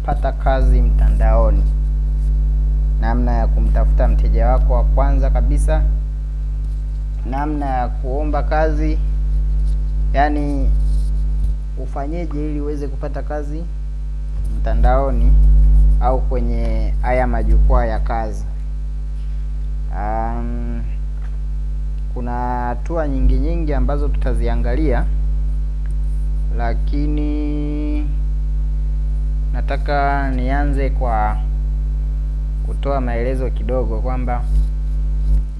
kupata kazi mtandaoni, namna ya kumtafuta mteja wako wa kwanza kabisa, namna ya kuomba kazi, yaani ufanyeje ili uweze kupata kazi mtandaoni au kwenye haya majukwaa ya kazi. Um, kuna hatua nyingi nyingi ambazo tutaziangalia, lakini nataka nianze kwa kutoa maelezo kidogo kwamba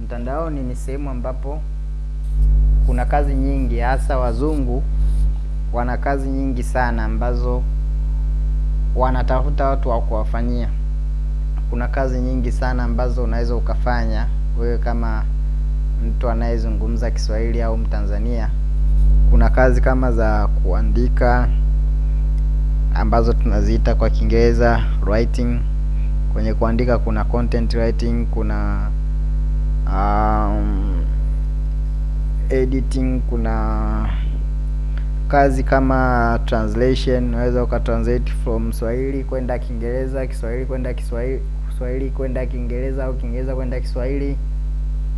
mtandaoni ni sehemu ambapo kuna kazi nyingi, hasa wazungu wana kazi nyingi sana ambazo wanatafuta watu wa kuwafanyia. Kuna kazi nyingi sana ambazo unaweza ukafanya wewe kama mtu anayezungumza Kiswahili au Mtanzania. Kuna kazi kama za kuandika ambazo tunaziita kwa Kiingereza writing. Kwenye kuandika kuna content writing, kuna um, editing, kuna kazi kama translation. Unaweza ukatranslate from Swahili kwenda Kiingereza, Kiswahili kwenda Kiswahili, kwenda Kiingereza au Kiingereza kwenda Kiswahili.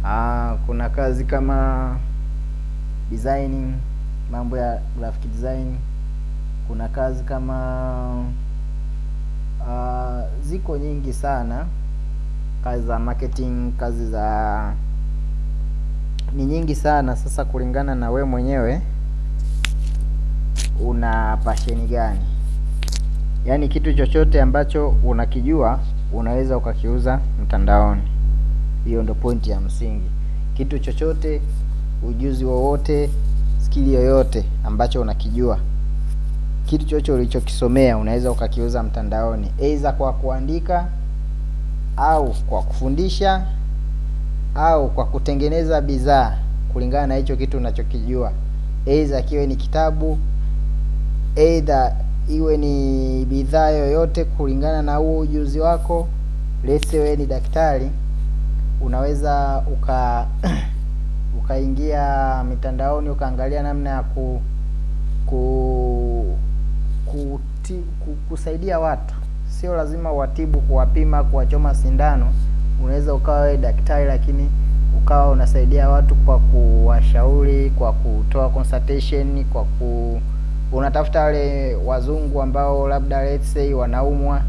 Ah, kuna kazi kama designing, mambo ya graphic design. Kuna kazi kama uh, ziko nyingi sana, kazi za marketing, kazi za ni nyingi sana. Sasa kulingana na we mwenyewe una pasheni gani? Yaani kitu chochote ambacho unakijua unaweza ukakiuza mtandaoni. Hiyo ndo pointi ya msingi. Kitu chochote, ujuzi wowote, skili yoyote ambacho unakijua, kitu chochote ulichokisomea unaweza ukakiuza mtandaoni, aidha kwa kuandika au kwa kufundisha au kwa kutengeneza bidhaa kulingana na hicho kitu unachokijua, aidha kiwe ni kitabu, aidha iwe ni bidhaa yoyote kulingana na huo ujuzi wako. Lese wewe ni daktari, unaweza uka ukaingia mitandaoni ukaangalia namna ya ku, ku, kuti, kusaidia watu. Sio lazima watibu, kuwapima, kuwachoma sindano. Unaweza ukawa wewe daktari, lakini ukawa unasaidia watu kwa kuwashauri, kwa kutoa consultation, kwa ku unatafuta wale wazungu ambao labda let's say wanaumwa,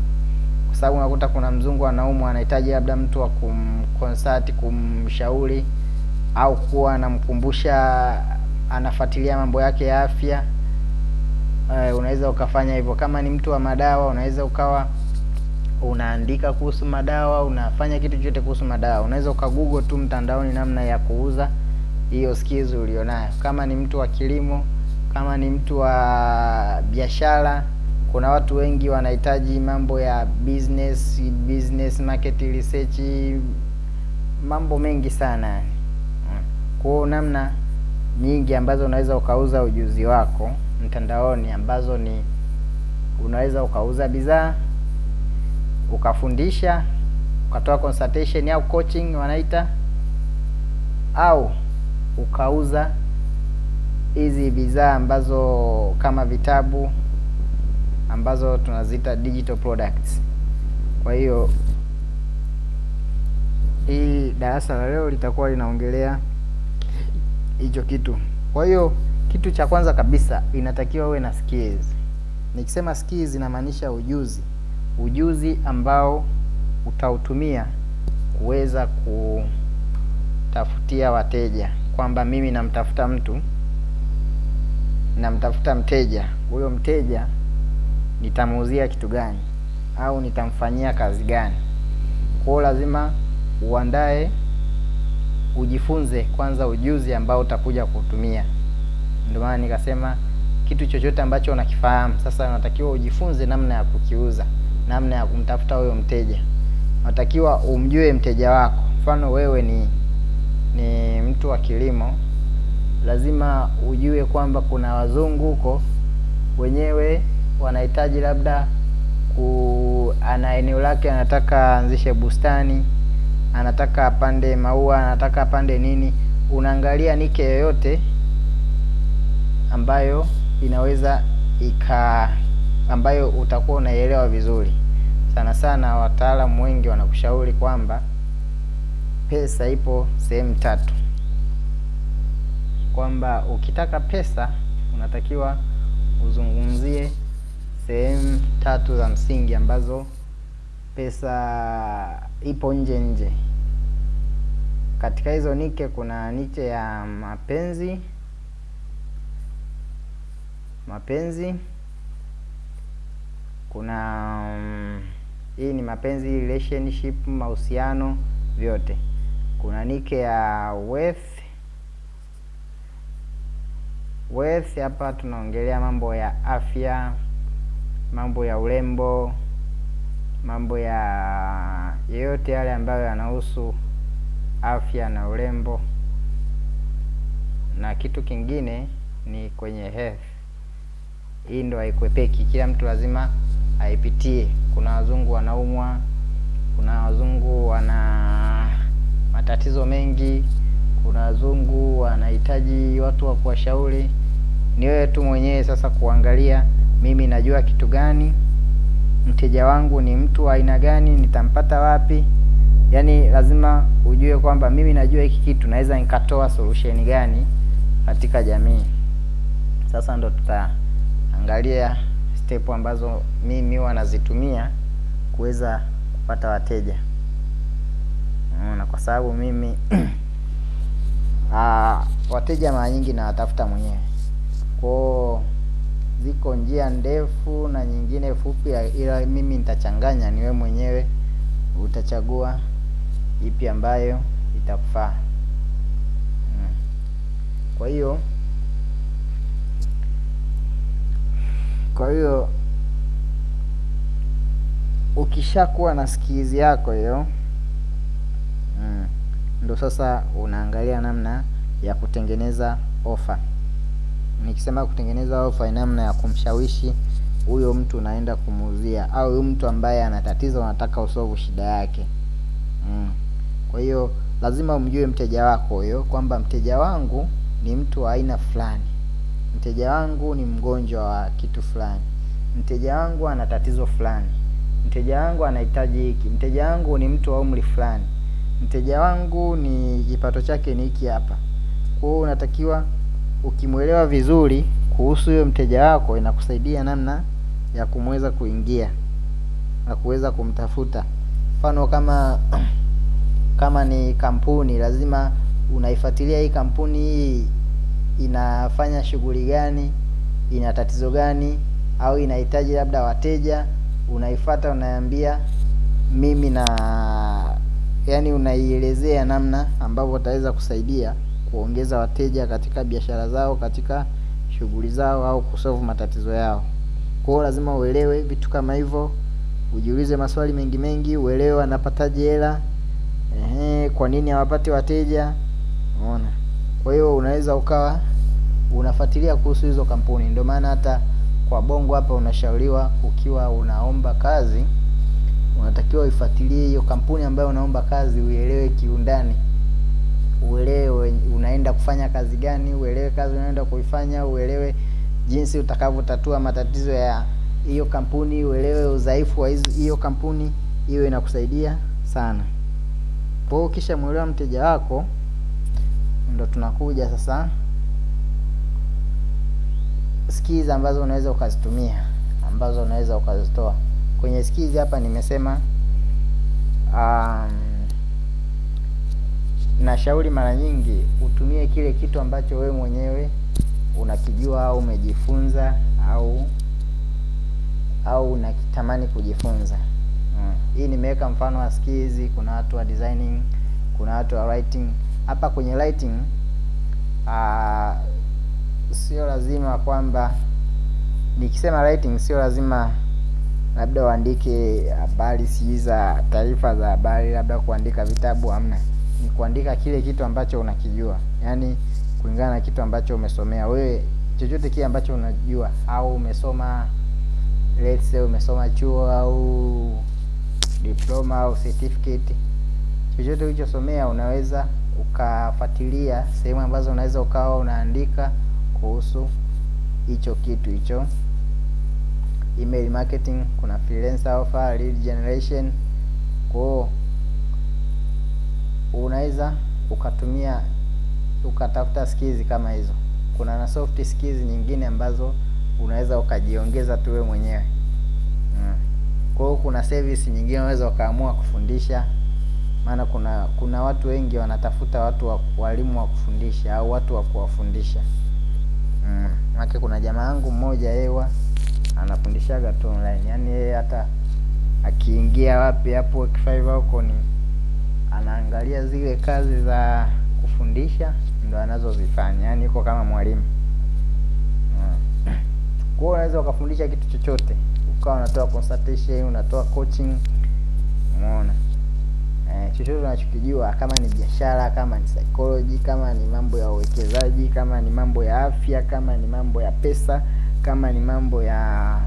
kwa sababu unakuta kuna mzungu anaumwa, anahitaji labda mtu wa kumconsult, kumshauri au kuwa anamkumbusha, anafuatilia mambo yake ya afya. Uh, unaweza ukafanya hivyo. Kama ni mtu wa madawa, unaweza ukawa unaandika kuhusu madawa, unafanya kitu chochote kuhusu madawa. Unaweza ukagoogle tu mtandaoni namna ya kuuza hiyo skills ulionayo. Kama ni mtu wa kilimo, kama ni mtu wa biashara, kuna watu wengi wanahitaji mambo ya business, business market research, mambo mengi sana. Kwa namna nyingi ambazo unaweza ukauza ujuzi wako mtandaoni ambazo ni unaweza ukauza bidhaa, ukafundisha, ukatoa consultation au coaching wanaita, au ukauza hizi bidhaa ambazo kama vitabu ambazo tunaziita digital products. Kwa hiyo hii darasa la leo litakuwa linaongelea hicho kitu. Kwa hiyo kitu cha kwanza kabisa inatakiwa uwe na skills. Nikisema skills inamaanisha ujuzi, ujuzi ambao utautumia kuweza kutafutia wateja, kwamba mimi namtafuta mtu, namtafuta mteja, huyo mteja nitamuuzia kitu gani au nitamfanyia kazi gani? Kwa hiyo lazima uandae, ujifunze kwanza ujuzi ambao utakuja kutumia. Ndio maana nikasema kitu chochote ambacho unakifahamu sasa, unatakiwa ujifunze namna ya kukiuza, namna ya kumtafuta huyo mteja. Unatakiwa umjue mteja wako. Mfano wewe ni ni mtu wa kilimo, lazima ujue kwamba kuna wazungu huko wenyewe wanahitaji labda ku ana eneo lake, anataka aanzishe bustani, anataka apande maua, anataka apande nini. Unaangalia nike yoyote ambayo inaweza ika ambayo utakuwa unaielewa vizuri. Sana sana wataalamu wengi wanakushauri kwamba pesa ipo sehemu tatu, kwamba ukitaka pesa unatakiwa uzungumzie sehemu tatu za msingi ambazo pesa ipo nje nje. Katika hizo nike kuna niche ya mapenzi, mapenzi kuna um, hii ni mapenzi, relationship, mahusiano, vyote. Kuna nike ya wealth. Wealth hapa tunaongelea mambo ya afya, mambo ya urembo, mambo ya yeyote yale ambayo yanahusu afya na urembo. Na kitu kingine ni kwenye health. Hii ndo haikwepeki, kila mtu lazima aipitie. Kuna wazungu wanaumwa, kuna wazungu wana matatizo mengi, kuna wazungu wanahitaji watu wa kuwashauri. Ni wewe tu mwenyewe sasa kuangalia, mimi najua kitu gani, mteja wangu ni mtu aina gani, nitampata wapi? Yaani lazima ujue kwamba mimi najua hiki kitu, naweza nikatoa solution gani katika jamii. Sasa ndo tutaangalia step ambazo mimi wanazitumia nazitumia kuweza kupata wateja. na kwa sababu mimi aa, wateja mara nyingi nawatafuta mwenyewe. Kwao ziko njia ndefu na nyingine fupi, ila mimi nitachanganya, niwe mwenyewe utachagua ipi ambayo itakufaa. Hmm. Kwa hiyo kwa hiyo ukishakuwa na skills yako hiyo mm, ndo sasa unaangalia namna ya kutengeneza ofa. Nikisema kutengeneza ofa, ni namna ya kumshawishi huyo mtu unaenda kumuuzia, au huyo mtu ambaye ana tatizo unataka usolve shida yake mm. Kwa hiyo lazima umjue mteja wako huyo, kwamba mteja wangu ni mtu wa aina fulani, mteja wangu ni mgonjwa wa kitu fulani, mteja wangu ana tatizo fulani, mteja wangu anahitaji hiki, mteja wangu ni mtu wa umri fulani, mteja wangu ni kipato chake ni hiki hapa. Kwa hiyo unatakiwa ukimwelewa vizuri kuhusu huyo mteja wako, inakusaidia namna ya kumweza kuingia na kuweza kumtafuta. Mfano kama kama ni kampuni, lazima unaifuatilia hii kampuni hii inafanya shughuli gani, ina tatizo gani, au inahitaji labda wateja. unaifata unaambia mimi na yani, unaielezea namna ambavyo utaweza kusaidia kuongeza wateja katika biashara zao, katika shughuli zao, au kusolve matatizo yao. Kwa hiyo lazima uelewe vitu kama hivyo, ujiulize maswali mengi mengi, uelewe wanapataje hela, ehe, kwa nini hawapati wateja, unaona. Kwa hiyo unaweza ukawa unafuatilia kuhusu hizo kampuni. Ndio maana hata kwa Bongo hapa unashauriwa ukiwa unaomba kazi, unatakiwa uifuatilie hiyo kampuni ambayo unaomba kazi, uielewe kiundani, uelewe unaenda kufanya kazi gani, uelewe kazi unaenda kuifanya, uelewe jinsi utakavyotatua matatizo ya hiyo kampuni, uelewe udhaifu wa hiyo kampuni. Hiyo inakusaidia sana. Kwa hiyo kisha mwelewa mteja wako, ndo tunakuja sasa skills ambazo unaweza ukazitumia, ambazo unaweza ukazitoa kwenye skills. Hapa nimesema um, nashauri mara nyingi utumie kile kitu ambacho wewe mwenyewe unakijua au umejifunza au au unakitamani kujifunza. Hmm. Hii nimeweka mfano wa skills. Kuna watu wa designing, kuna watu wa writing. Hapa kwenye lighting uh, sio lazima kwamba nikisema lighting sio lazima labda uandike habari sii za taarifa za habari, labda kuandika vitabu, amna Ni kuandika kile kitu ambacho unakijua, yaani kulingana na kitu ambacho umesomea. Wewe, chochote kile ambacho unajua au umesoma, let's say umesoma chuo au diploma au certificate, chochote ulichosomea unaweza ukafuatilia sehemu ambazo unaweza ukawa unaandika kuhusu hicho kitu hicho email marketing, kuna freelancer offer, lead generation. Kwa unaweza ukatumia ukatafuta skills kama hizo. Kuna na soft skills nyingine ambazo unaweza ukajiongeza tu wewe mwenyewe. Mm. Kwa hiyo kuna service nyingine unaweza ukaamua kufundisha, maana kuna kuna watu wengi wanatafuta watu wa walimu wa kufundisha au watu wa kuwafundisha. Mm. Maana kuna jamaa yangu mmoja yewa anafundishaga tu online. Yaani yeye hata akiingia wapi hapo Fiverr huko ni anaangalia zile kazi za kufundisha ndo anazozifanya. Yaani yuko kama mwalimu. Mm. Kwa unaweza ukafundisha kitu chochote. Ukawa unatoa consultation, unatoa coaching. Umeona? Eh, chochote unachokijua kama ni biashara, kama ni psychology, kama ni mambo ya uwekezaji, kama ni mambo ya afya, kama ni mambo ya pesa, kama ni mambo ya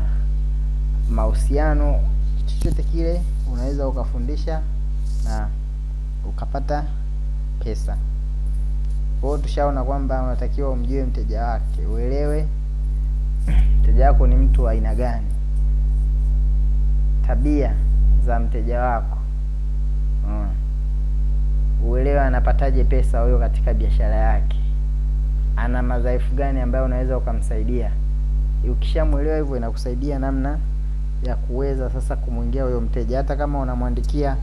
mahusiano, chochote kile unaweza ukafundisha na ukapata pesa. kwao tushaona kwamba unatakiwa umjue mteja wake, uelewe mteja wako ni mtu wa aina gani, tabia za mteja wako. Uelewe anapataje pesa huyo katika biashara yake, ana madhaifu gani ambayo unaweza ukamsaidia. Ukishamwelewa hivyo, inakusaidia namna ya kuweza sasa kumwingia huyo mteja. Hata kama unamwandikia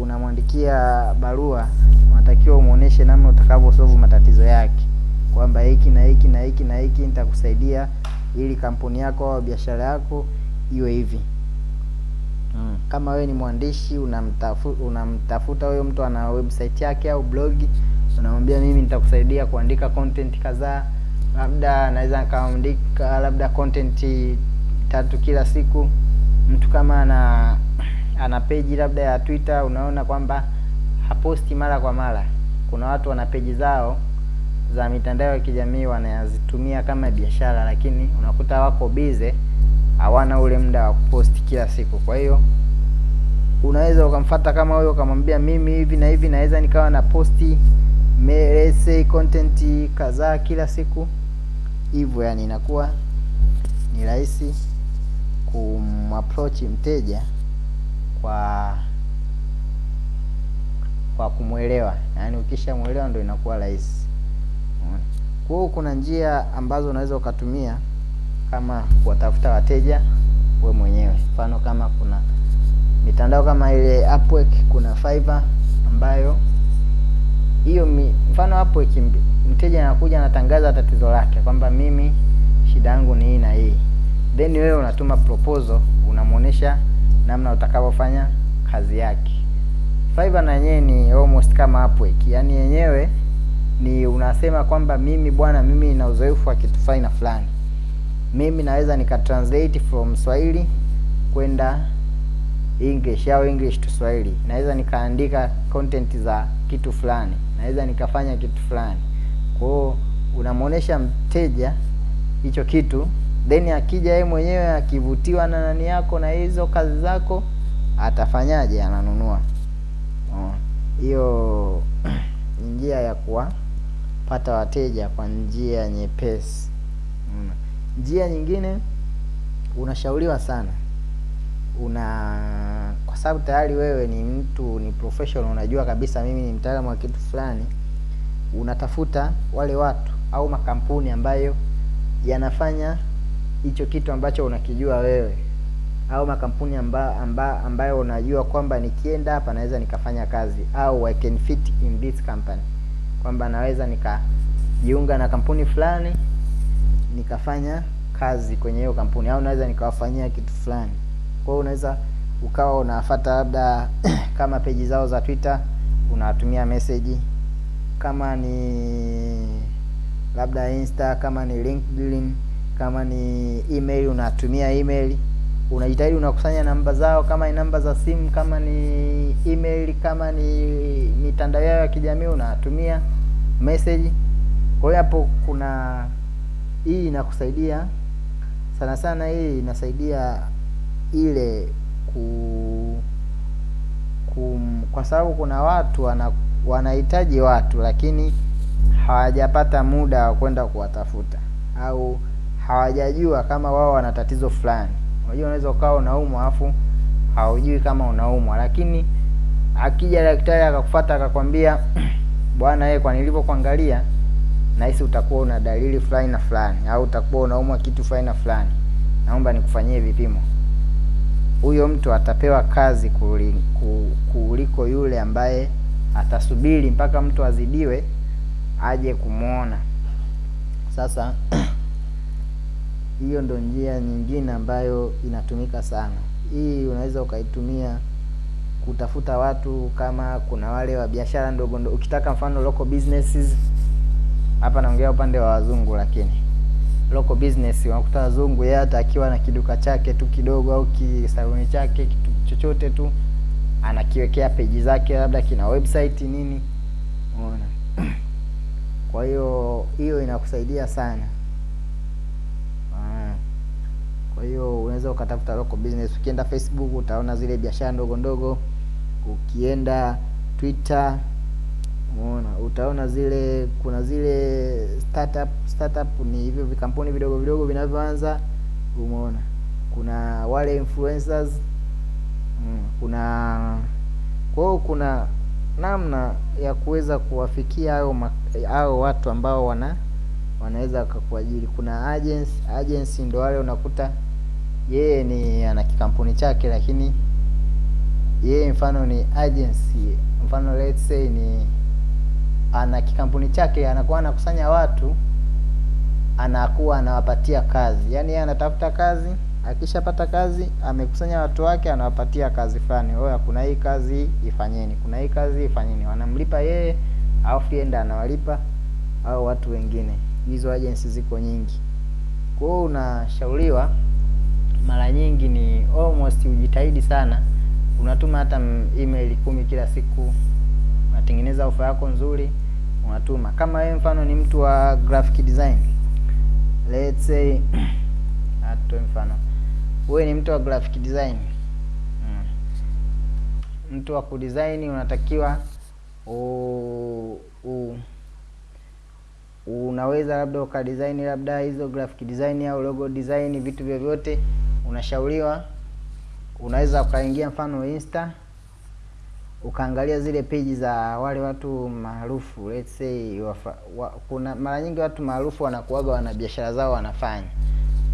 unamwandikia barua, unatakiwa umuoneshe namna utakavyosolve matatizo yake, kwamba hiki na hiki na hiki na hiki nitakusaidia ili kampuni yako au biashara yako iwe hivi. Mm. Kama wewe ni mwandishi unamtafu, unamtafuta huyo mtu ana website yake au blogi unamwambia mimi nitakusaidia kuandika content kadhaa, labda naweza nikaandika labda content tatu kila siku. Mtu kama ana ana peji labda ya Twitter, unaona kwamba haposti mara kwa mara. Kuna watu wana peji zao za mitandao ya kijamii wanazitumia kama biashara, lakini unakuta wako bize hawana ule muda wa kupost kila siku. Kwa hiyo unaweza ukamfata kama huyo ukamwambia, mimi hivi na hivi naweza nikawa na posti mese content kadhaa kila siku hivyo, yani inakuwa ni rahisi kumapproach mteja kwa kwa kumwelewa, yaani ukishamwelewa ndio inakuwa rahisi. Kwa hiyo kuna njia ambazo unaweza ukatumia kama kuwatafuta wateja we mwenyewe. Mfano kama kuna mitandao kama ile Upwork, kuna Fiverr ambayo hiyo mfano Upwork, mteja anakuja anatangaza tatizo lake kwamba mimi shida yangu ni hii na hii, then wewe unatuma proposal, unamuonesha namna utakavyofanya kazi yake. Fiverr na yenyewe ni almost kama Upwork, yaani yenyewe ni unasema kwamba mimi bwana, mimi nina uzoefu wa kitu fulani na fulani mimi naweza nika translate from Swahili kwenda English au English to Swahili. Naweza nikaandika content za kitu fulani, naweza nikafanya kitu fulani. Kwa hiyo unamuonesha mteja hicho kitu, then akija yeye mwenyewe akivutiwa na nani yako na hizo kazi zako, atafanyaje? Ananunua. Hiyo njia ya kuwapata wateja kwa njia nyepesi. Njia nyingine unashauriwa sana, una kwa sababu tayari wewe ni mtu ni professional, unajua kabisa mimi ni mtaalamu wa kitu fulani, unatafuta wale watu au makampuni ambayo yanafanya hicho kitu ambacho unakijua wewe, au makampuni amba, amba, ambayo unajua kwamba nikienda hapa naweza nikafanya kazi, au I can fit in this company, kwamba naweza nikajiunga na kampuni fulani nikafanya kazi kwenye hiyo kampuni au naweza nikawafanyia kitu fulani. Kwa hiyo unaweza ukawa unafuata labda kama peji zao za Twitter unawatumia message, kama ni labda Insta, kama ni LinkedIn, kama ni email unatumia email. Unajitahidi unakusanya namba zao, kama ni namba za simu, kama ni email, kama ni mitandao yao ya kijamii unatumia message. Kwa hiyo hapo kuna hii inakusaidia sana sana. Hii inasaidia ile ku, ku kwa sababu kuna watu wana, wanahitaji watu lakini hawajapata muda wa kwenda kuwatafuta au hawajajua kama wao wana tatizo fulani. Unajua unaweza ukawa unaumwa afu haujui kama unaumwa, lakini akija daktari akakufuata akakwambia bwana, yeye kwa nilivyokuangalia nahisi utakuwa una dalili fulani na fulani, au utakuwa unaumwa kitu fulani na fulani, naomba nikufanyie vipimo. Huyo mtu atapewa kazi kuli- ku- kuliko yule ambaye atasubiri mpaka mtu azidiwe aje kumwona. Sasa hiyo ndo njia nyingine ambayo inatumika sana. Hii unaweza ukaitumia kutafuta watu, kama kuna wale wa biashara ndogo ndogo, ukitaka mfano local businesses. Hapa naongea upande wa wazungu, lakini local business unakuta wazungu, yeye hata akiwa na kiduka chake tu kidogo au kisaluni chake kitu chochote tu anakiwekea peji zake, labda kina website nini, unaona. Kwa hiyo hiyo inakusaidia sana. Kwa hiyo unaweza ukatafuta local business. Ukienda Facebook utaona zile biashara ndogo ndogo, ukienda Twitter umeona, utaona zile kuna zile startup. Startup ni hivyo vikampuni vidogo vidogo vinavyoanza, umeona. Kuna wale influencers mm, kuna kwa kuna namna ya kuweza kuwafikia hao hao watu ambao wana wanaweza wakakuajiri. Kuna agency, agency ndo wale unakuta yeye ni ana kikampuni chake, lakini yeye mfano ni agency, mfano let's say ni ana kikampuni chake, anakuwa anakusanya watu, anakuwa anawapatia kazi. Yaani yeye anatafuta kazi, akishapata kazi amekusanya watu wake, anawapatia kazi fulani. Oya, kuna hii kazi ifanyeni, kuna hii kazi ifanyeni. Wanamlipa yeye, alafu ndo anawalipa au watu wengine. Hizo agency ziko nyingi. Kwa hiyo unashauriwa mara nyingi ni almost ujitahidi sana, unatuma hata email kumi kila siku, unatengeneza ofa yako nzuri, unatuma. Kama wewe mfano ni mtu wa graphic design, let's say atoe mfano, wewe ni mtu wa graphic design mm. Mtu wa kudesign unatakiwa u, u, unaweza labda ukadesign labda hizo graphic design au logo design, vitu vyovyote, unashauriwa unaweza ukaingia mfano Insta ukaangalia zile peji za wale watu maarufu let's say wafa, wa, kuna mara nyingi watu maarufu wanakuaga wana biashara zao wanafanya,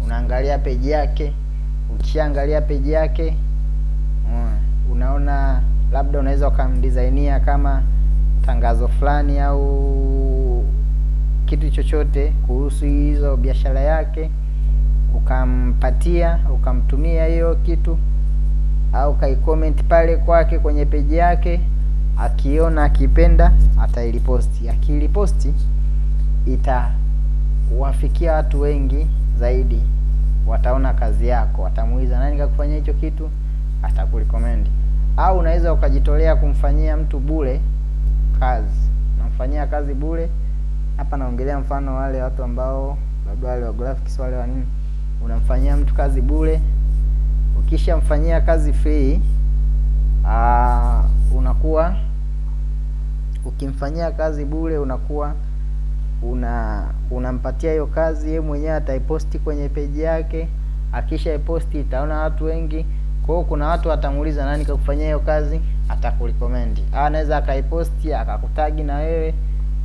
unaangalia peji yake. Ukishaangalia peji yake unaona, unaona labda unaweza ukamdesignia kama tangazo fulani au kitu chochote kuhusu hizo biashara yake, ukampatia ukamtumia hiyo kitu au kaicomment pale kwake kwenye peji yake, akiona akipenda atailiposti. Akiliposti itawafikia watu wengi zaidi, wataona kazi yako, watamuuliza nani kakufanyia hicho kitu, atakurecommend. Au unaweza ukajitolea kumfanyia mtu bure kazi, unamfanyia kazi bure. Hapa naongelea mfano wale watu ambao labda wale wa graphics wale wa nini, unamfanyia mtu kazi bure Ukishamfanyia kazi free aa, unakuwa ukimfanyia kazi bure unakuwa una unampatia hiyo kazi, yeye mwenyewe ataiposti kwenye peji yake. Akisha iposti itaona watu wengi, kwa hiyo kuna watu watamuuliza nani kakufanyia hiyo kazi, atakurecommend. Anaweza akaiposti akakutagi na wewe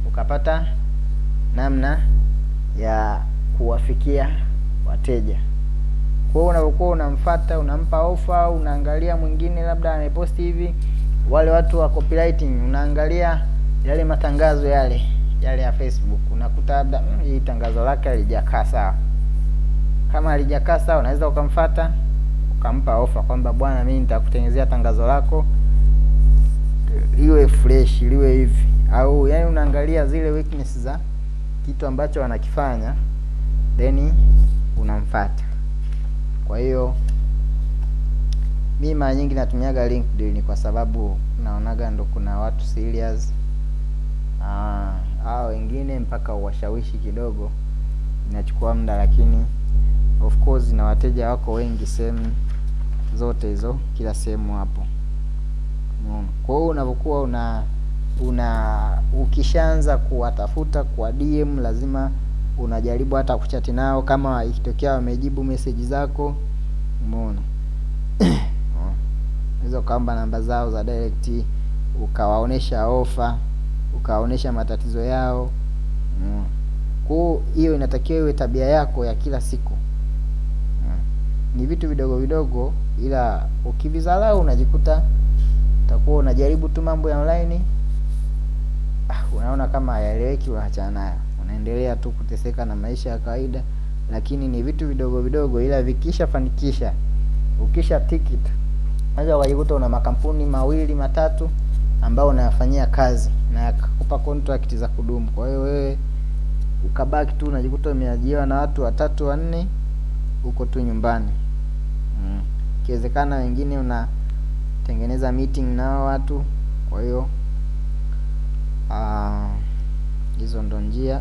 ukapata namna ya kuwafikia wateja. Kwa hiyo unapokuwa unamfuata, unampa ofa, unaangalia mwingine labda ameposti hivi, wale watu wa copywriting, unaangalia yale matangazo yale yale ya Facebook, unakuta labda mm, hii tangazo lake halijakaa sawa. Kama halijakaa sawa, unaweza ukamfuata ukampa ofa kwamba bwana, mimi nitakutengenezea tangazo lako liwe fresh, liwe hivi, au yani unaangalia zile weakness za kitu ambacho wanakifanya then unamfuata. Kwa hiyo mi mara nyingi natumiaga LinkedIn kwa sababu naonaga ndo kuna watu serious. Hao wengine mpaka uwashawishi kidogo inachukua muda, lakini of course na wateja wako wengi sehemu zote hizo, kila sehemu hapo. Kwa hiyo unapokuwa una una ukishaanza kuwatafuta kwa DM lazima unajaribu hata kuchati nao, kama ikitokea wamejibu meseji zako Umeona? Unaweza ukaomba namba zao za direct, ukawaonesha ofa, ukawaonesha matatizo yao. Umeona? Kwa hiyo inatakiwa iwe tabia yako ya kila siku. Ni vitu vidogo vidogo, ila ukivizalau unajikuta utakuwa unajaribu tu mambo ya online ah, unaona kama hayaeleweki, unaachana nayo, unaendelea tu kuteseka na maisha ya kawaida. Lakini ni vitu vidogo vidogo, ila vikisha fanikisha, ukisha tikit, unaweza ukajikuta una makampuni mawili matatu ambao unayafanyia kazi na yakakupa contract za kudumu. Kwa hiyo wewe ukabaki tu unajikuta umeajiriwa na watu watatu wanne, huko tu nyumbani. Ikiwezekana wengine unatengeneza meeting nao watu. Kwa hiyo hizo ndo njia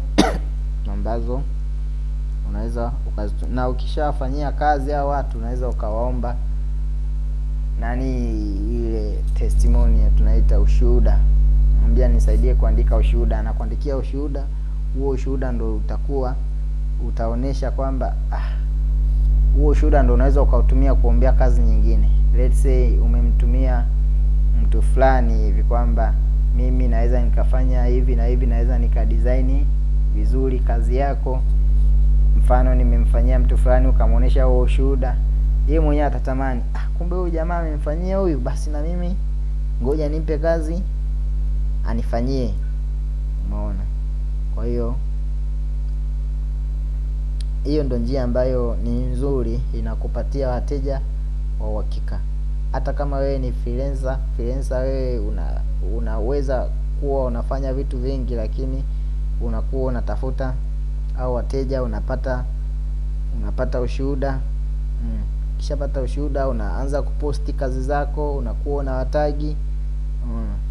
ambazo unaweza na ukishafanyia kazi hao watu unaweza ukawaomba nani, ile testimony tunaita ushuhuda. Mwambia nisaidie kuandika ushuhuda, anakuandikia ushuhuda. Huo ushuhuda ndo utakuwa utaonesha kwamba ah, huo ushuhuda ndo unaweza ukautumia kuombea kazi nyingine. Let's say umemtumia mtu fulani hivi kwamba mimi naweza nikafanya hivi na hivi, naweza nikadesign vizuri kazi yako. Mfano, nimemfanyia mtu fulani, ukamwonyesha huo ushuhuda, yeye mwenyewe atatamani, ah, kumbe huyu jamaa amemfanyia huyu, basi na mimi ngoja nimpe kazi anifanyie. Umeona? Kwa hiyo hiyo ndo njia ambayo ni nzuri, inakupatia wateja wa uhakika. Hata kama wewe ni freelancer, freelancer wewe una unaweza kuwa unafanya vitu vingi, lakini unakuwa unatafuta au wateja, unapata unapata ushuhuda mm. Ukishapata ushuhuda, unaanza kuposti kazi zako, unakuwa unawatagi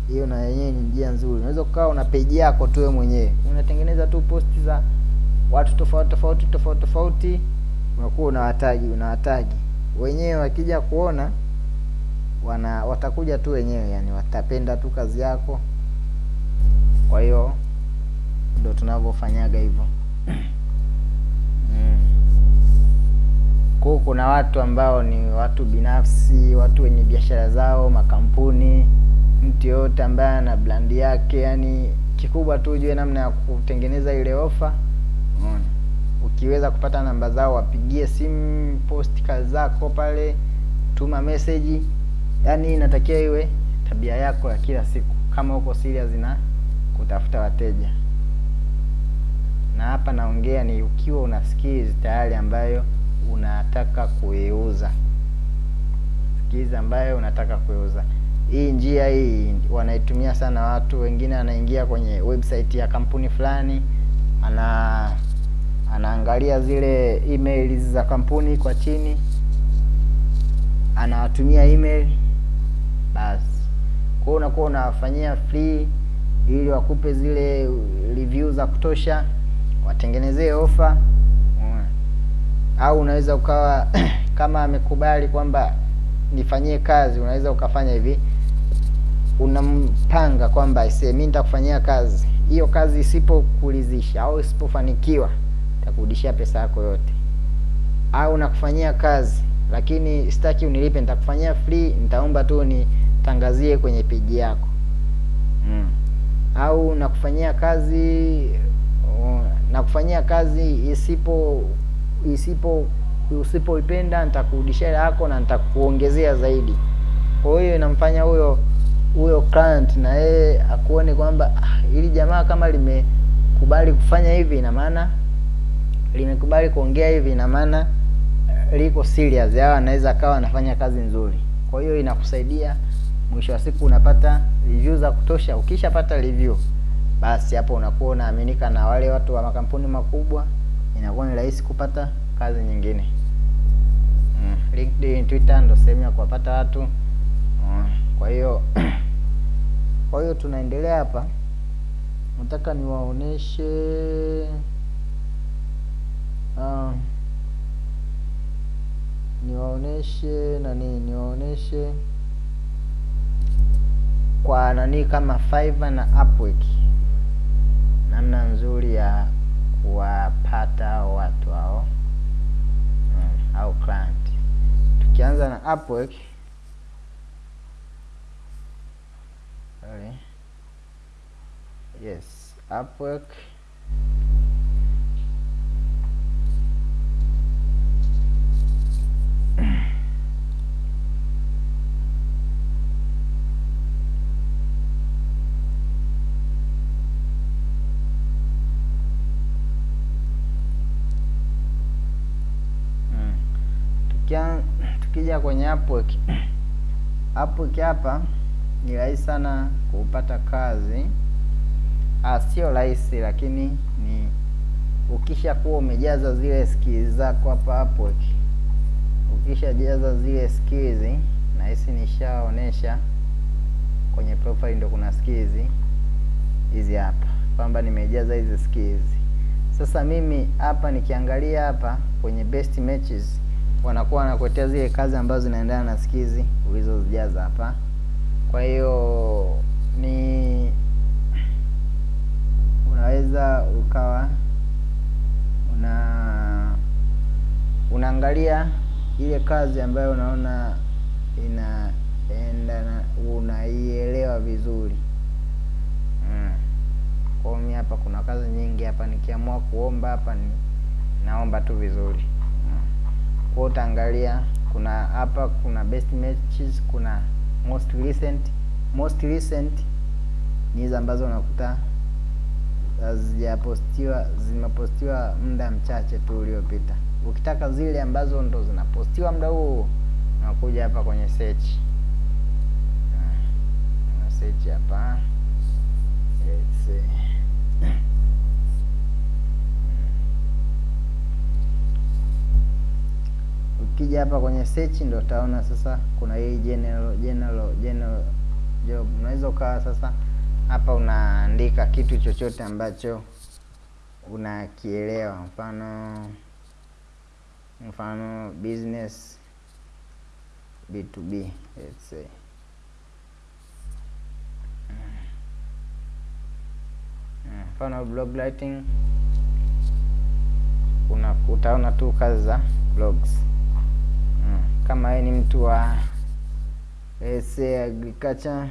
hiyo mm. Na yenyewe ni njia nzuri. Unaweza ukawa una peji yako tu wewe mwenyewe, unatengeneza tu posti za watu tofauti tofauti tofauti tofauti, unakuwa unawatagi unawatagi wenyewe, wakija kuona wana watakuja tu wenyewe, yani watapenda tu kazi yako. Kwa hiyo ndo tunavyofanyaga hivyo mm. Kwa kuna watu ambao ni watu binafsi, watu wenye biashara zao, makampuni, mtu yoyote ambaye ana brand yake, yani kikubwa tu ujue namna ya kutengeneza ile ofa. Umeona? Ukiweza kupata namba zao, wapigie simu, post kazi zako pale, tuma message. Yaani inatakiwa iwe tabia yako ya kila siku, kama uko serious na kutafuta wateja. Na hapa naongea ni ukiwa una skills tayari ambayo unataka kuiuza, skills ambayo unataka kuiuza. Hii njia hii wanaitumia sana watu wengine. Anaingia kwenye website ya kampuni fulani, ana anaangalia zile emails za kampuni kwa chini, anawatumia email basi. Kwa unakuwa unawafanyia free ili wakupe zile review za kutosha, watengenezee ofa. Au unaweza ukawa kama amekubali kwamba nifanyie kazi, unaweza ukafanya hivi, unampanga kwamba ise, mimi nitakufanyia kazi. Hiyo, kazi isipokuridhisha au isipofanikiwa nitakurudishia pesa yako yote, au nakufanyia kazi lakini sitaki unilipe, nitakufanyia free, nitaomba tu nitangazie kwenye peji yako. Mm. Au nakufanyia kazi uh, nakufanyia kazi isipo isipo usipoipenda nitakurudishia hela yako na nitakuongezea zaidi. Kwa hiyo inamfanya huyo huyo client na yeye akuone kwamba ah, ili jamaa kama limekubali kufanya hivi, ina maana limekubali kuongea hivi, ina maana liko serious, au anaweza akawa anafanya kazi nzuri. Kwa hiyo inakusaidia, mwisho wa siku unapata review za kutosha. Ukishapata review, basi hapo unakuwa unaaminika na wale watu wa makampuni makubwa, inakuwa ni rahisi kupata kazi nyingine. Mm. LinkedIn, Twitter ndo sehemu ya kuwapata watu. Mm. Kwa hiyo kwa hiyo tunaendelea hapa, nataka niwaoneshe uh, niwaoneshe nani, niwaoneshe kwa nani kama Fiverr na Upwork, namna nzuri ya kuwapata watu hao mm, au client. tukianza na Upwork sorry. Yes, Upwork Tukija kwenye Upwork Upwork hapa ni rahisi sana kupata kazi. Ah, sio rahisi lakini ni ukisha kuwa umejaza zile skills zako hapa Upwork, ukishajaza zile skills, na hisi nishaonesha kwenye profile, ndo kuna skills hizi hapa kwamba nimejaza hizi skills. Sasa mimi hapa nikiangalia hapa kwenye best matches, wanakuwa wanakuletea zile kazi ambazo zinaendana na skizi ulizozijaza hapa. Kwa hiyo ni unaweza ukawa una unaangalia ile kazi ambayo unaona inaendana, unaielewa vizuri mm. Kwa hapa kuna kazi nyingi hapa, nikiamua kuomba hapa ni naomba tu vizuri. Kwa utaangalia kuna hapa kuna best matches, kuna most recent. Most recent ni hizo ambazo unakuta hazijapostiwa zimepostiwa muda mchache tu uliopita. Ukitaka zile ambazo ndo zinapostiwa muda huo, unakuja hapa kwenye search, na search hapa let's see. Ukija hapa kwenye search ndio utaona sasa kuna hii general general general job. Unaweza ukawa sasa hapa unaandika kitu chochote ambacho unakielewa, mfano mfano business B2B let's say. Mfano blog writing, una utaona tu kazi za blogs. Kama wewe ni mtu wa say agriculture.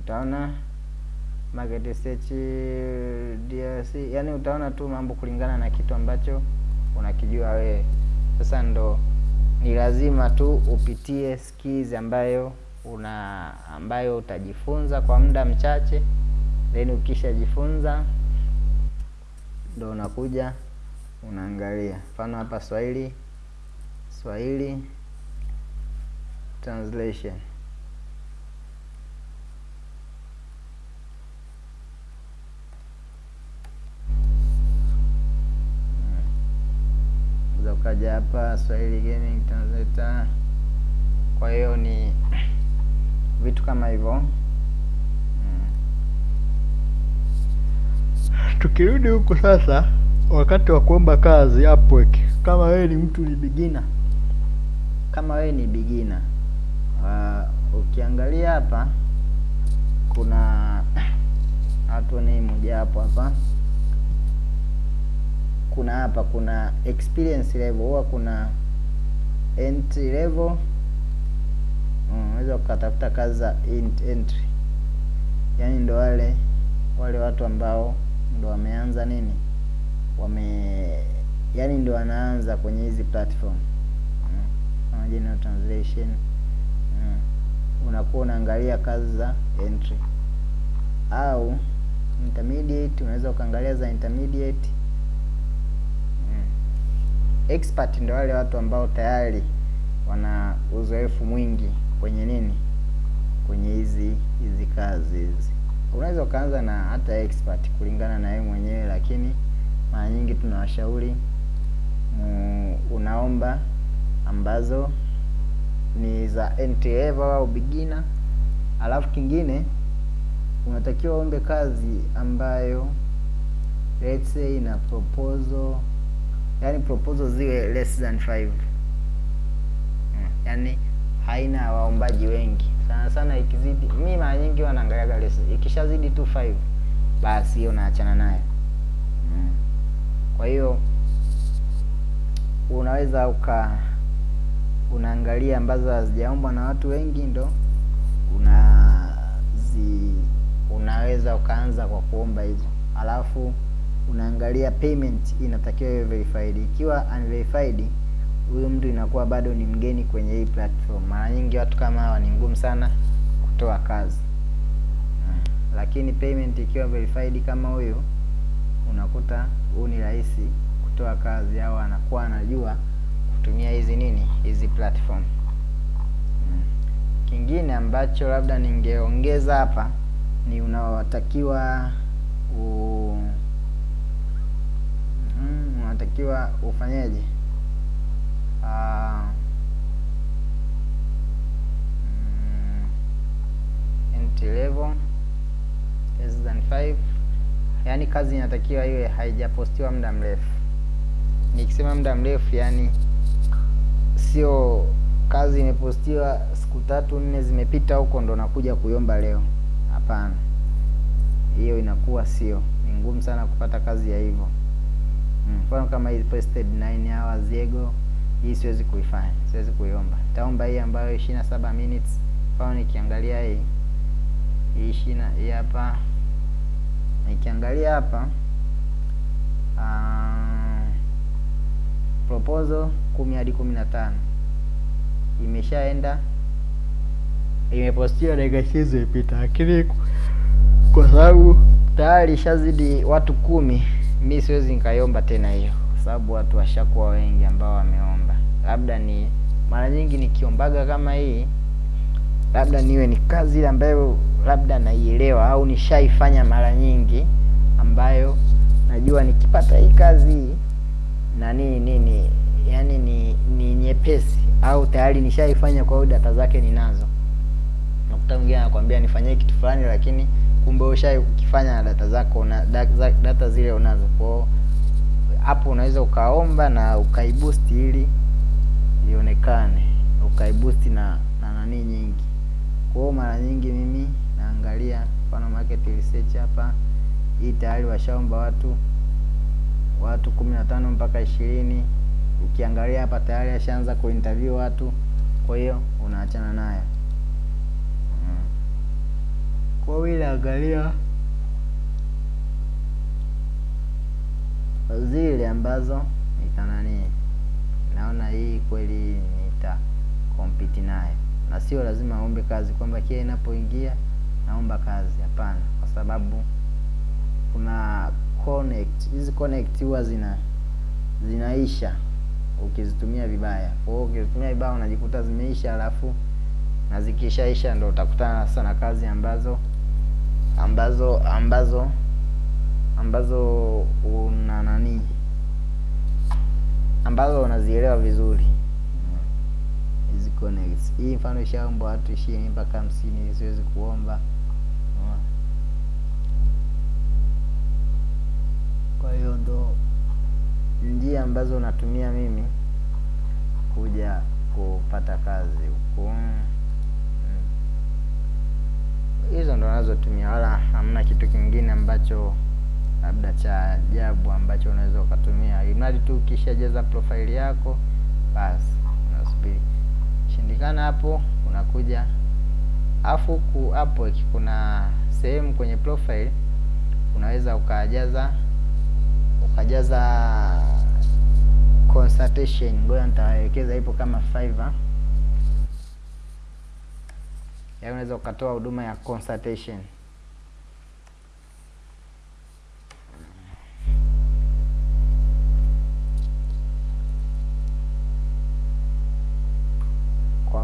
Utaona market research DRC, yani utaona tu mambo kulingana na kitu ambacho unakijua wewe. Sasa ndo ni lazima tu upitie skills ambayo una ambayo utajifunza kwa muda mchache, then ukishajifunza ndo unakuja unaangalia. Mfano hapa Swahili Swahili translation ukaja hapa Swahili gaming translator. Kwa hiyo ni vitu kama hivyo Tukirudi huku sasa, wakati wa kuomba kazi Upwork, kama wewe ni mtu ni beginner, kama wewe ni beginner. Uh, ukiangalia hapa kuna hapo ni mmoja hapo hapa. Kuna hapa kuna experience level, huwa kuna entry level. Unaweza ukatafuta kazi za entry, yaani ndo wale wale watu ambao ndo wameanza nini, wame yani ndo wanaanza kwenye hizi platform kama general translation. Unakuwa unaangalia kazi za entry au intermediate, unaweza ukaangalia za intermediate expert ndo wale watu ambao tayari wana uzoefu mwingi kwenye nini, kwenye hizi hizi kazi hizi. Unaweza ukaanza na hata expert kulingana na yeye mwenyewe, lakini mara nyingi tunawashauri unaomba ambazo ni za entry level au beginner. Alafu kingine unatakiwa ombe kazi ambayo let's say ina proposal yani proposal ziwe less than 5 hmm. Yaani haina waombaji wengi sana sana, ikizidi mi mara nyingi wanaangaliaga lesi, ikishazidi tu 5 basi hiyo naachana nayo mm. Kwa hiyo unaweza uka unaangalia ambazo hazijaombwa na watu wengi ndo unazi unaweza ukaanza kwa kuomba hizo, alafu unaangalia payment inatakiwa iwe verified. Ikiwa unverified, huyu mtu inakuwa bado ni mgeni kwenye hii platform. Mara nyingi watu kama hawa ni ngumu sana kutoa kazi hmm. Lakini payment ikiwa verified kama huyu, unakuta huu ni rahisi kutoa kazi, au anakuwa anajua kutumia hizi nini hizi platform hmm. Kingine ambacho labda ningeongeza hapa ni unaotakiwa u mm, unatakiwa ufanyeje? Uh, entry level less than 5, yaani kazi inatakiwa iwe haijapostiwa muda mrefu. Nikisema muda mrefu, yani sio kazi imepostiwa siku tatu nne zimepita huko ndo nakuja kuiomba leo. Hapana, hiyo inakuwa sio, ni ngumu sana kupata kazi ya hivyo. Mfano mm, kama hii posted 9 hours Diego, hii siwezi kuifanya, siwezi kuiomba. Nitaomba hii ambayo ishirini na saba minutes. pao, nikiangalia hii hii shina hii hapa, nikiangalia hapa uh, proposal kumi hadi kumi na tano imeshaenda imepostiwa dakika ishirini ipita, lakini kwa sababu tayari ishazidi watu kumi, mi siwezi nikaiomba tena hiyo, sababu watu washakuwa wengi ambao wameomba. Labda ni mara nyingi nikiombaga kama hii, labda niwe ni kazi ile ambayo labda naielewa au nishaifanya mara nyingi, ambayo najua nikipata hii kazi hii na nini yani ni ni nyepesi au tayari nishaifanya, kwa hiyo data zake ninazo. Nakuta mwingine anakuambia nifanyie kitu fulani, lakini kumbe ushai kukifanya na data zako na data, zile unazo. Kwa hapo unaweza ukaomba na ukaibusti ili ionekane, ukaibusti na na nani nyingi. Kwa hiyo mara nyingi mimi naangalia mfano market research hapa, hii tayari washaomba watu watu kumi na tano mpaka ishirini. Ukiangalia hapa tayari ashaanza kuinterview watu, kwa hiyo unaachana nayo. Kwa hiyo angalia zile ambazo nitanani, naona hii kweli nita compete nayo, na sio lazima aombe kazi kwamba kile inapoingia naomba kazi. Hapana, kwa sababu kuna connect, hizi connect huwa zina zinaisha ukizitumia vibaya. Kwa hiyo ukizitumia vibaya unajikuta zimeisha, alafu na zikishaisha ndo utakutana sasa na kazi ambazo ambazo ambazo ambazo una nani ambazo unazielewa vizuri. Hizi connects. Hii mfano ishaomba watu ishirini mpaka hamsini, siwezi kuomba. Kwa hiyo ndo njia ambazo natumia mimi kuja kupata kazi huku hizo ndo nazotumia, wala hamna kitu kingine ambacho labda cha ajabu ambacho unaweza ukatumia, imradi tu ukishajaza profile yako basi unasubiri shindikana, hapo unakuja. Afu huku hapo kuna sehemu kwenye profile unaweza ukajaza ukajaza consultation. Ngoja nitawaelekeza, ipo kama Fiverr ya unaweza ukatoa huduma ya consultation.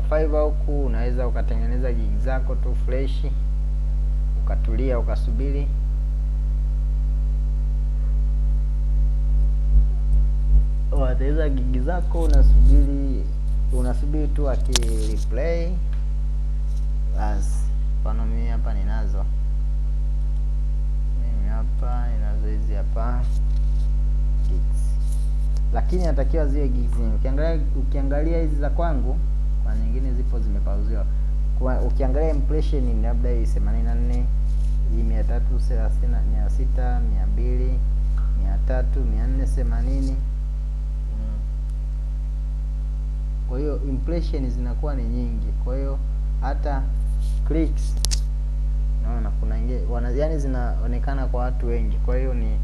Fiverr huku unaweza ukatengeneza gig zako tu fresh, ukatulia ukasubiri wataweza gig zako, unasubiri unasubiri tu akireplay basi. Mfano mimi hapa ninazo, mimi hapa ninazo hizi hapa gigs, lakini natakiwa ziwe gigs. Ukiangalia ukiangalia hizi za kwangu, kwa nyingine zipo zimepauziwa. Kwa ukiangalia impression ni labda hii themanini na nne hii mia tatu thelathini mia sita mia mbili mia tatu mia nne themanini kwa hiyo impression zinakuwa ni nyingi kwa hiyo hata clicks naona kuna inge, wana, yani zinaonekana kwa watu wengi kwa hiyo ni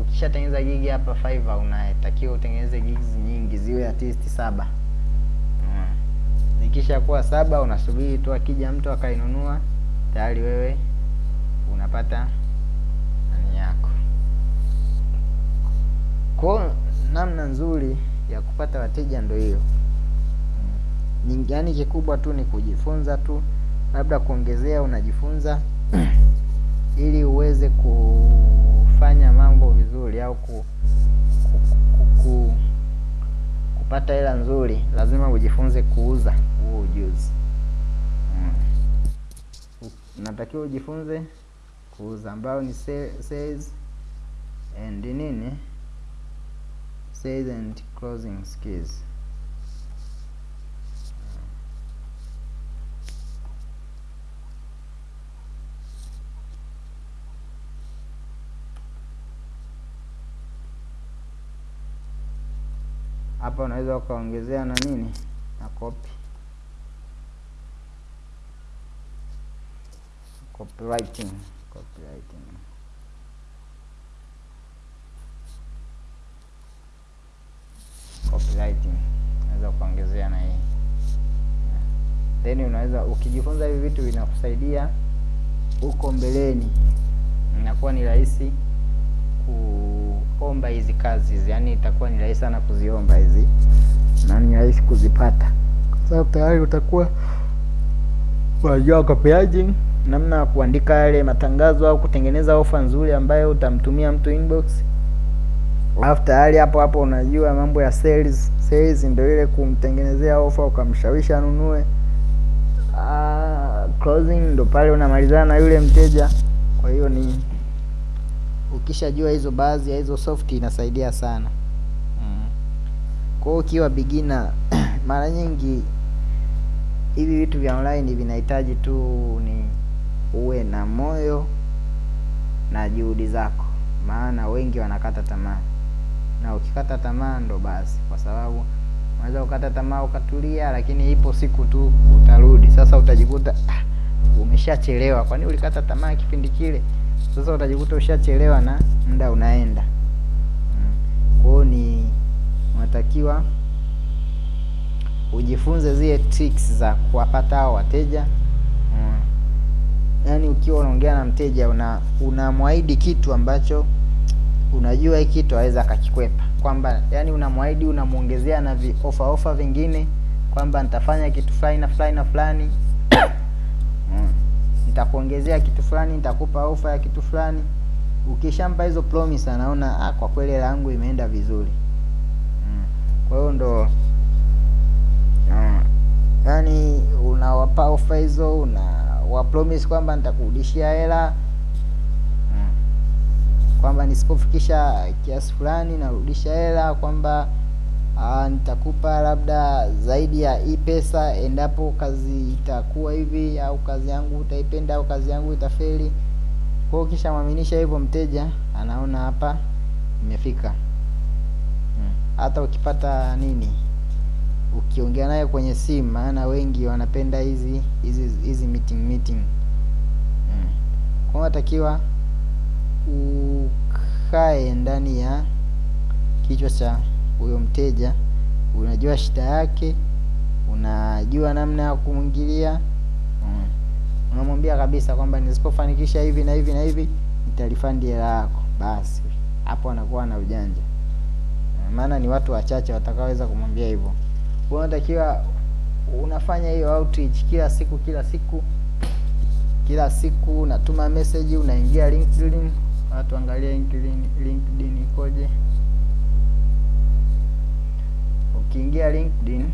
ukishatengeneza gigi hapa Fiverr unatakiwa utengeneze gigs nyingi ziwe least saba. Zikisha kuwa saba unasubiri tu akija mtu akainunua tayari wewe unapata nani yako. Kwa namna nzuri ya kupata wateja ndo hiyo. Yaani kikubwa tu ni kujifunza tu labda kuongezea unajifunza ili uweze kufanya mambo vizuri au ku, ku, ku, ku, kupata hela nzuri lazima ujifunze kuuza huo ujuzi. Mm. natakiwa ujifunze kuuza ambayo ni sales and nini? Sales and closing skills hapa unaweza ukaongezea na nini? Na copy. Copywriting copywriting. Copywriting. Unaweza ukaongezea na hii. Then unaweza ukijifunza hivi vitu vinakusaidia huko mbeleni. Inakuwa ni rahisi kuomba hizi kazi hizi yani itakuwa ni rahisi sana kuziomba hizi na ni rahisi kuzipata. Kwa sababu tayari utakuwa unajua copywriting namna ya kuandika yale matangazo au kutengeneza ofa nzuri ambayo utamtumia mtu inbox. Alafu tayari hapo hapo unajua mambo ya sales sales ndio ile kumtengenezea ofa ukamshawishi anunue. Uh, closing ndo pale unamalizana na yule mteja. Kwa hiyo ni ukishajua hizo baadhi ya hizo soft inasaidia sana. Mm. kwa hiyo ukiwa beginner mara nyingi hivi vitu vya online vinahitaji tu ni uwe na moyo na juhudi zako. Maana wengi wanakata tamaa. Na ukikata tamaa ndo basi. Kwa sababu unaweza ukata tamaa ukatulia lakini ipo siku tu utarudi. Sasa utajikuta ah, umeshachelewa. Kwani ulikata tamaa kipindi kile sasa utajikuta ushachelewa na muda unaenda mm. kwa hiyo ni unatakiwa ujifunze zile tricks za kuwapata hao wateja mm. yaani ukiwa unaongea na mteja una unamwahidi kitu ambacho unajua hii kitu aweza akakikwepa kwamba yani unamwahidi unamwongezea na vi ofa vingine kwamba nitafanya kitu fulani na fulani na fulani mm. Nitakuongezea kitu fulani nitakupa ofa ya kitu fulani ukishampa hizo promise anaona ah, kwa kweli hela yangu imeenda vizuri mm. kwa hiyo ndo mm. yani unawapa ofa hizo una wa promise kwamba nitakurudishia hela mm. kwamba nisipofikisha kiasi fulani narudisha hela kwamba uh, nitakupa labda zaidi ya hii pesa endapo kazi itakuwa hivi au kazi yangu utaipenda au kazi yangu itafeli kwa hiyo ukishamwaminisha hivyo mteja anaona hapa imefika hata hmm. hata ukipata nini ukiongea naye kwenye simu maana wengi wanapenda hizi hizi hizi meeting meeting hmm. kwa unatakiwa ukae ndani ya kichwa cha huyo mteja unajua shida yake unajua namna ya kumwingilia mm. unamwambia kabisa kwamba nisipofanikisha hivi na hivi na hivi nitalifandi hela yako. Basi hapo anakuwa na ujanja. Maana ni watu wachache watakaoweza kumwambia hivyo. Unatakiwa unafanya hiyo outreach kila siku kila siku kila siku unatuma message unaingia linkedin watu angalia linkedin linkedin ikoje ukiingia linkedin.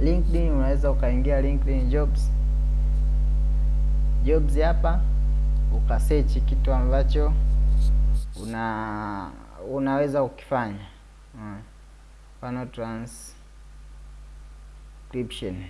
Linkedin unaweza ukaingia linkedin jobs. Jobs hapa ukasearch kitu ambacho una unaweza ukifanya. Mfano transcription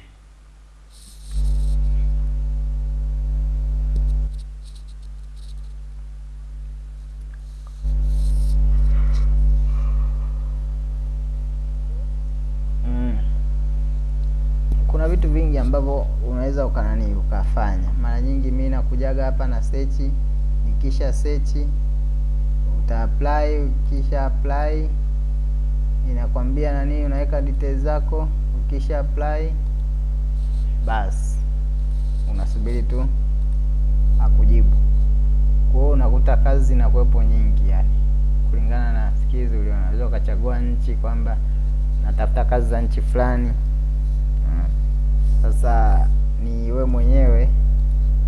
vingi ambavyo unaweza ukanani ukafanya. Mara nyingi mi nakujaga hapa na search, nikisha search uta apply, ukisha apply inakwambia nani, unaweka details zako, ukisha apply basi unasubiri tu akujibu. Kwa hiyo unakuta kazi zinakuwepo nyingi, yani kulingana na skills ulio, unaweza ukachagua nchi kwamba natafuta kazi za nchi fulani. Sasa ni we mwenyewe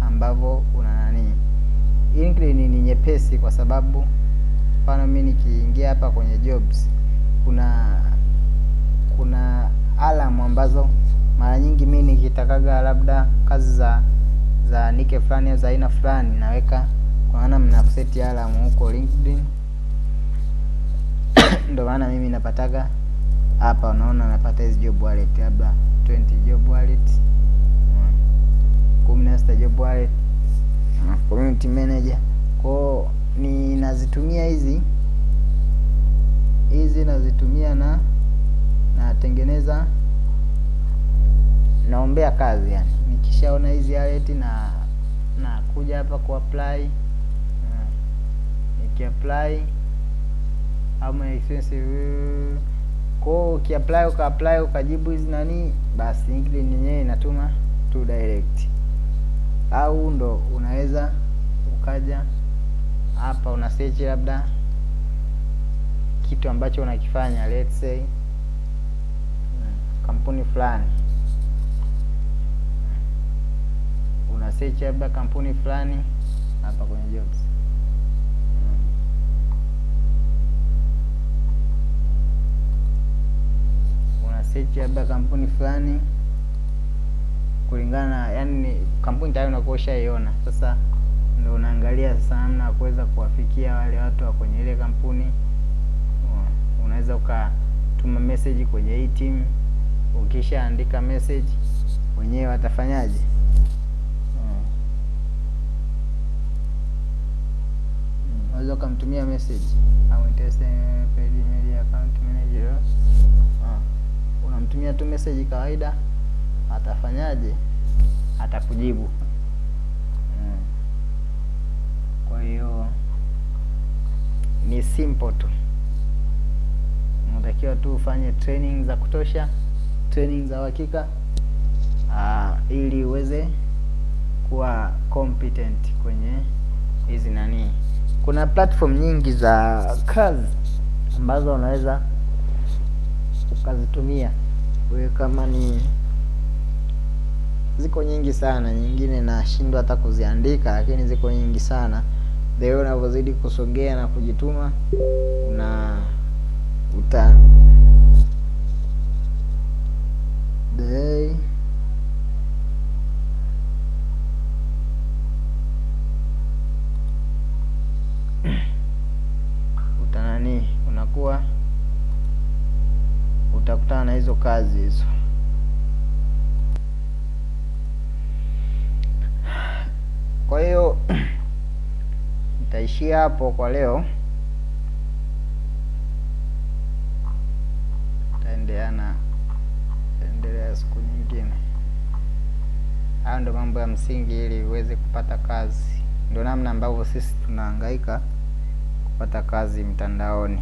ambavyo una nani. LinkedIn ni nyepesi kwa sababu mfano mi nikiingia hapa kwenye jobs, kuna kuna alamu ambazo mara nyingi mi nikitakaga labda kazi za za nike fulani za aina fulani naweka kwa maana mna kuseti alamu huko LinkedIn ndio maana mimi napataga hapa, unaona napata hizi job wallet labda 20 job wallet, kumi na sita job wallet, community manager. Kwao ninazitumia hizi. Hizi nazitumia na natengeneza naombea kazi yani, nikishaona hizi alert na na kuja hapa ku apply. Niki apply ama expensive kwao, ukiapply uka apply ukajibu hizi nani, basi LinkedIn yenyewe inatuma tu direct, au ndo unaweza ukaja hapa una search labda kitu ambacho unakifanya, let's say kampuni fulani. Una search labda kampuni fulani hapa kwenye jobs una search labda kampuni fulani kulingana na yani, kampuni tayari unakuwa ushaiona. Sasa ndio unaangalia sasa namna ya kuweza kuwafikia wale watu wa kwenye ile kampuni. Unaweza ukatuma message kwenye hii team, ukishaandika message wenyewe watafanyaje? Unaweza ukamtumia message au paid email account manager, unamtumia tu message kawaida, atafanyaje? Atakujibu. Kwa hiyo ni simple tu, unatakiwa tu ufanye training za kutosha, training za uhakika ili uweze kuwa competent kwenye hizi nani. Kuna platform nyingi za kazi ambazo unaweza ukazitumia wewe, kama ni ziko nyingi sana, nyingine nashindwa hata kuziandika, lakini ziko nyingi sana. The way unavyozidi kusogea na kujituma una uta utanani unakuwa utakutana na hizo kazi hizo. Kwa hiyo nitaishia hapo kwa leo, taendelea na taendelea siku nyingine. Hayo ndo mambo ya msingi ili uweze kupata kazi, ndo namna ambavyo sisi tunahangaika kupata kazi mtandaoni.